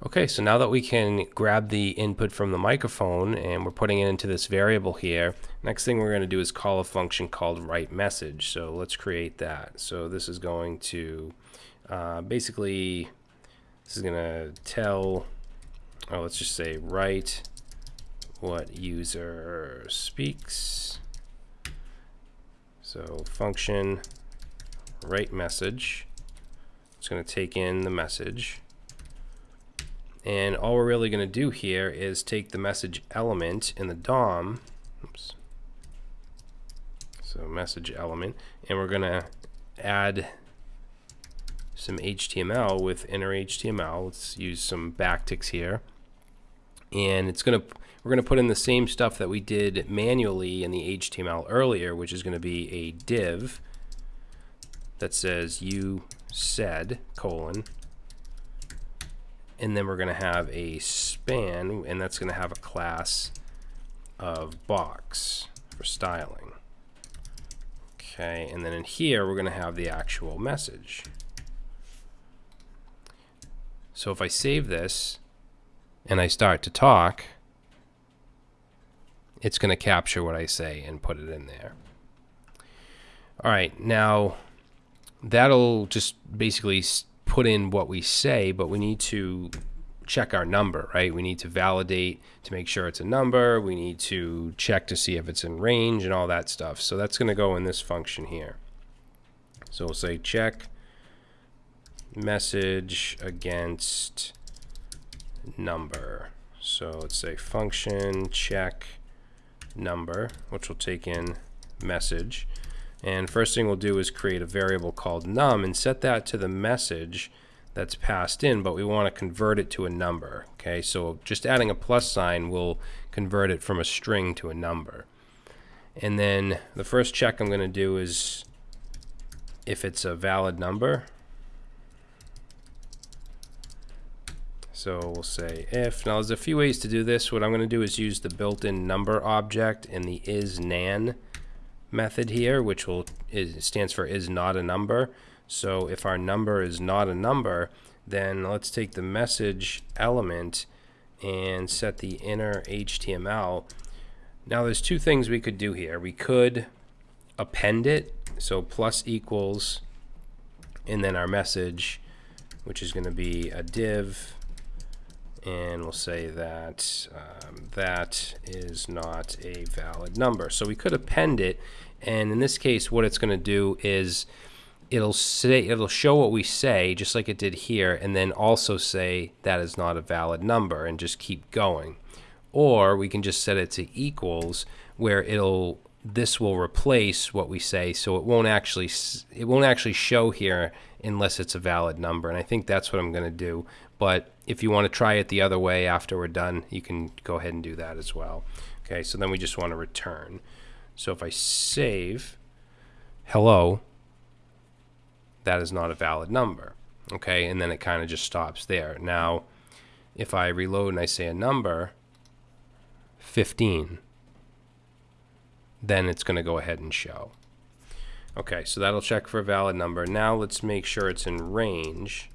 Okay, so now that we can grab the input from the microphone and we're putting it into this variable here, next thing we're going to do is call a function called write message. So let's create that. So this is going to uh, basically, this is going to tell, oh, let's just say write what user speaks. So function write message. It's going to take in the message. And all we're really going to do here is take the message element in the DOM. Oops. So message element. And we're going to add some HTML with inner HTML. Let's use some backticks here. And it's going to we're going to put in the same stuff that we did manually in the HTML earlier, which is going to be a div that says you said colon and then we're going to have a span and that's going to have a class of box for styling. Okay and then in here we're going to have the actual message. So if I save this and I start to talk it's going to capture what I say and put it in there. All right now that'll just basically put in what we say, but we need to check our number, right? We need to validate to make sure it's a number. We need to check to see if it's in range and all that stuff. So that's going to go in this function here. So we'll say check message against number. So let's say function check number, which will take in message. And first thing we'll do is create a variable called num and set that to the message that's passed in, but we want to convert it to a number. Okay, so just adding a plus sign will convert it from a string to a number. And then the first check I'm going to do is if it's a valid number. So we'll say if. Now there's a few ways to do this. What I'm going to do is use the built-in number object in the isNaN method here, which will is, stands for is not a number. So if our number is not a number, then let's take the message element and set the inner HTML. Now there's two things we could do here. We could append it, so plus equals, and then our message, which is going to be a div, and we'll say that um, that is not a valid number. So we could append it, and in this case, what it's going to do is it'll say it'll show what we say just like it did here, and then also say that is not a valid number, and just keep going. Or we can just set it to equals, where it'll this will replace what we say, so it won't actually it won't actually show here unless it's a valid number. And I think that's what I'm going to do. But if you want to try it the other way after we're done, you can go ahead and do that as well. Okay, so then we just want to return. So if I save hello, that is not a valid number. Okay, and then it kind of just stops there. Now, if I reload and I say a number, 15, then it's going to go ahead and show. Okay, so that'll check for a valid number. Now let's make sure it's in range.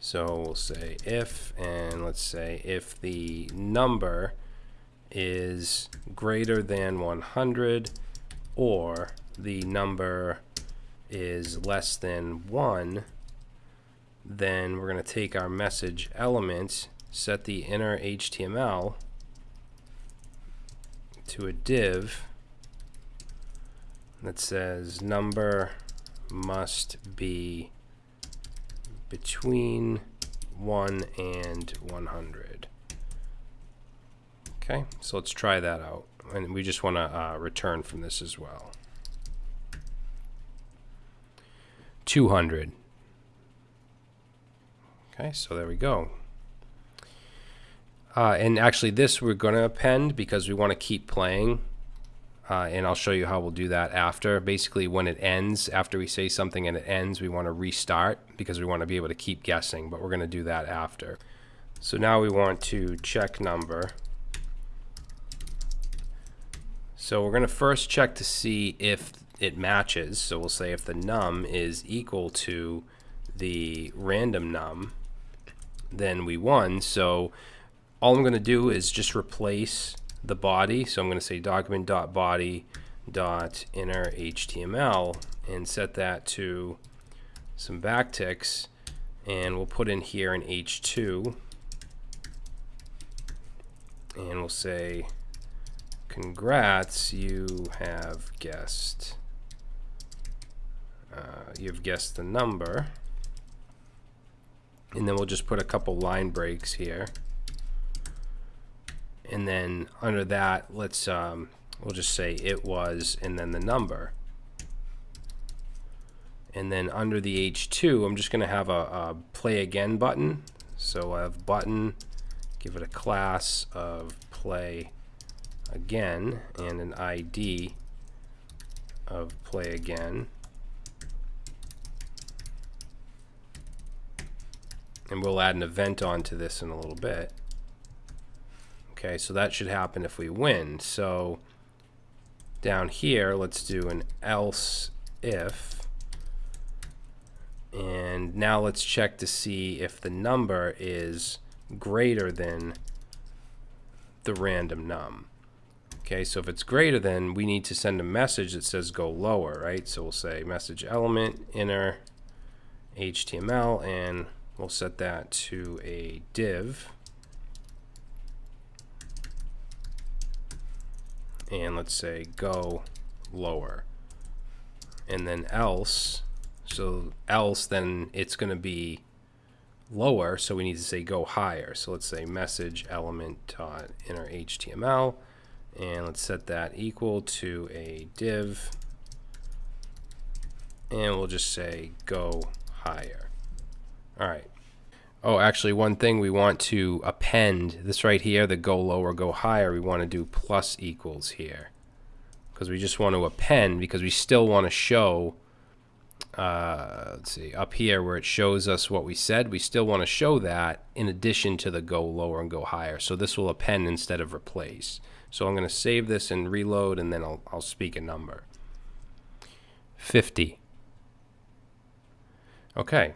So we'll say if, and let's say if the number is greater than 100 or the number is less than 1, then we're going to take our message element, set the inner HTML to a div that says number must be between 1 and 100. Okay, so let's try that out. And we just want to uh, return from this as well. 200. Okay, so there we go. Uh, and actually this we're going to append because we want to keep playing. Uh, and I'll show you how we'll do that after. Basically, when it ends, after we say something and it ends, we want to restart because we want to be able to keep guessing, but we're going to do that after. So now we want to check number. So we're going to first check to see if it matches. So we'll say if the num is equal to the random num, then we won. So all I'm going to do is just replace the body. So I'm going to say document.body dot inner HTML and set that to some backticks and we'll put in here an H2 and we'll say congrats you have guessed uh, you've guessed the number. And then we'll just put a couple line breaks here and then under that let's um, we'll just say it was and then the number. And then under the H2 I'm just gonna have a, a play again button. So I have button give it a class of play again and an ID of play again. And we'll add an event onto this in a little bit okay so that should happen if we win so down here, let's do an else if. And now let's check to see if the number is greater than the random num. Okay, so if it's greater than, we need to send a message that says go lower, right? So we'll say message element inner HTML and we'll set that to a div. And let's say go lower. And then else so else then it's going to be lower so we need to say go higher. So let's say message element dot inner HTML and let's set that equal to a div and we'll just say go higher. All right Oh, actually, one thing we want to append, this right here, the go lower, go higher, we want to do plus equals here. Because we just want to append, because we still want to show, uh, let's see, up here where it shows us what we said, we still want to show that in addition to the go lower and go higher. So this will append instead of replace. So I'm going to save this and reload, and then I'll, I'll speak a number. 50. Okay.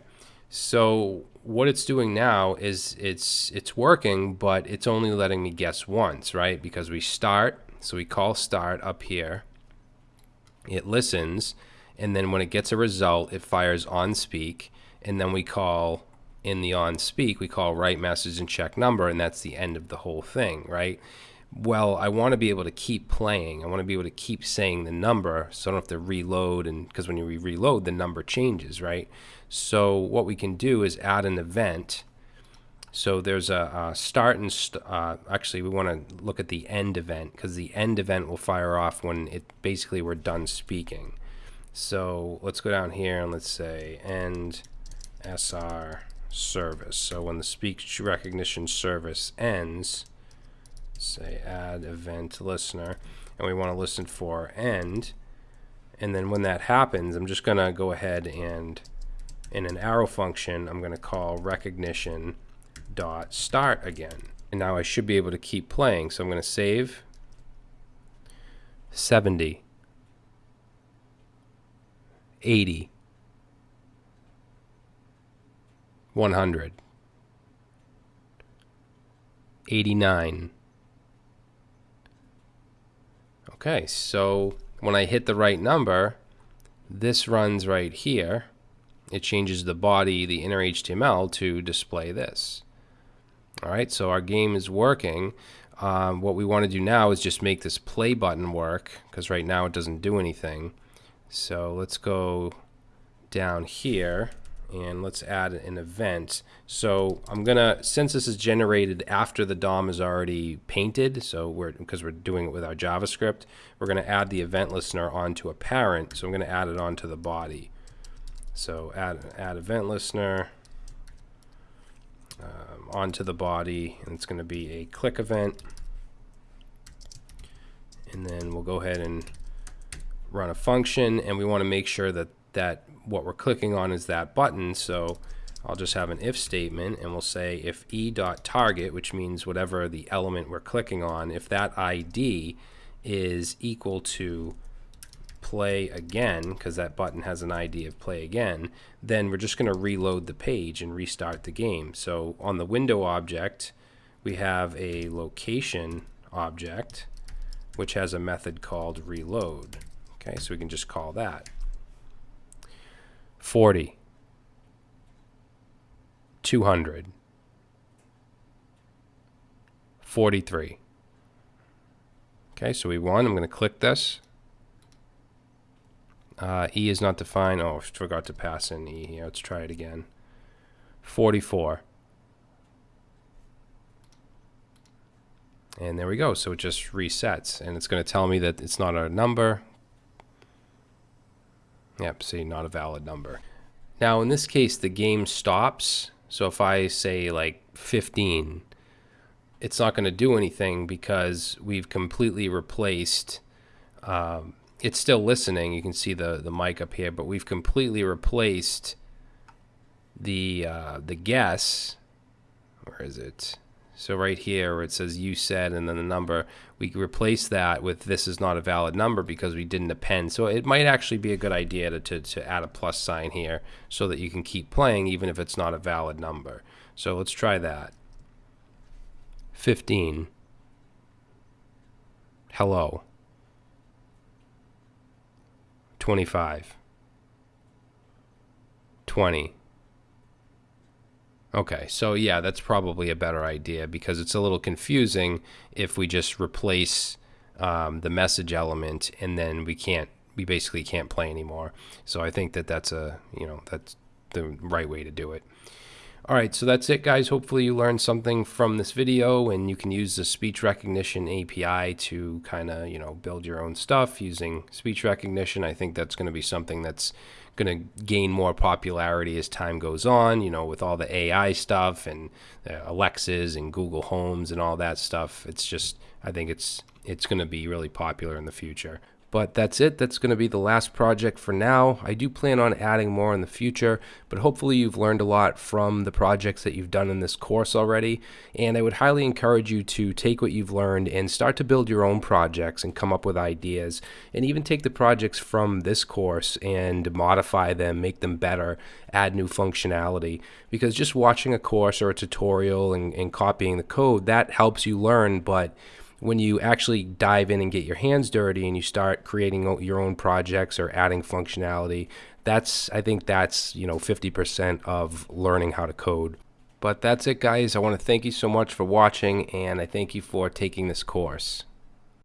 So what it's doing now is it's it's working, but it's only letting me guess once, right? Because we start, so we call start up here. It listens, and then when it gets a result, it fires on speak, and then we call in the on speak, we call write message and check number, and that's the end of the whole thing, right? Well, I want to be able to keep playing. I want to be able to keep saying the number, so I don't have to reload, and because when you re reload, the number changes, right? So what we can do is add an event. So there's a, a start and st uh, actually we want to look at the end event because the end event will fire off when it basically we're done speaking. So let's go down here and let's say end SR service. So when the speech recognition service ends, say add event listener, and we want to listen for end. And then when that happens, I'm just going to go ahead and in an arrow function, I'm going to call recognition dot start again. And now I should be able to keep playing. So I'm going to save 70, 80, 100, 89. Okay, so when I hit the right number, this runs right here it changes the body, the inner HTML to display this. All right, so our game is working. Um, what we want to do now is just make this play button work because right now it doesn't do anything. So let's go down here and let's add an event. So I'm gonna, since this is generated after the DOM is already painted, so we're, because we're doing it with our JavaScript, we're gonna add the event listener onto a parent, so I'm gonna add it onto the body. So add, add event listener um, onto the body, and it's to be a click event. And then we'll go ahead and run a function, and we want to make sure that, that what we're clicking on is that button. So I'll just have an if statement, and we'll say if e.target, which means whatever the element we're clicking on, if that ID is equal to play again, because that button has an ID of play again, then we're just going to reload the page and restart the game. So on the window object, we have a location object, which has a method called reload. Okay, so we can just call that. 40, 200, 43. Okay, so we won. I'm going to click this. Uh, e is not defined. Oh, forgot to pass in E here. Let's try it again. 44. And there we go. So it just resets. And it's going to tell me that it's not a number. Yep, see, not a valid number. Now, in this case, the game stops. So if I say like 15, it's not going to do anything because we've completely replaced. Um, it's still listening. You can see the the mic up here, but we've completely replaced the uh, the guess. Where is it? So right here where it says you said and then the number, we replace that with this is not a valid number because we didn't append. So it might actually be a good idea to, to, to add a plus sign here so that you can keep playing even if it's not a valid number. So let's try that. 15. Hello. 25. 20. Okay, so yeah, that's probably a better idea because it's a little confusing if we just replace um, the message element and then we can't, we basically can't play anymore. So I think that that's a, you know, that's the right way to do it. All right, so that's it, guys. Hopefully you learned something from this video and you can use the speech recognition API to kind of, you know, build your own stuff using speech recognition. I think that's going to be something that's going to gain more popularity as time goes on, you know, with all the AI stuff and uh, Alexas and Google Homes and all that stuff. It's just, I think it's it's going to be really popular in the future. But that's it. That's going to be the last project for now. I do plan on adding more in the future, but hopefully you've learned a lot from the projects that you've done in this course already. And I would highly encourage you to take what you've learned and start to build your own projects and come up with ideas. And even take the projects from this course and modify them, make them better, add new functionality. Because just watching a course or a tutorial and, and copying the code, that helps you learn, but when you actually dive in and get your hands dirty and you start creating your own projects or adding functionality, that's I think that's, you know, 50% of learning how to code. But that's it guys. I want to thank you so much for watching and I thank you for taking this course.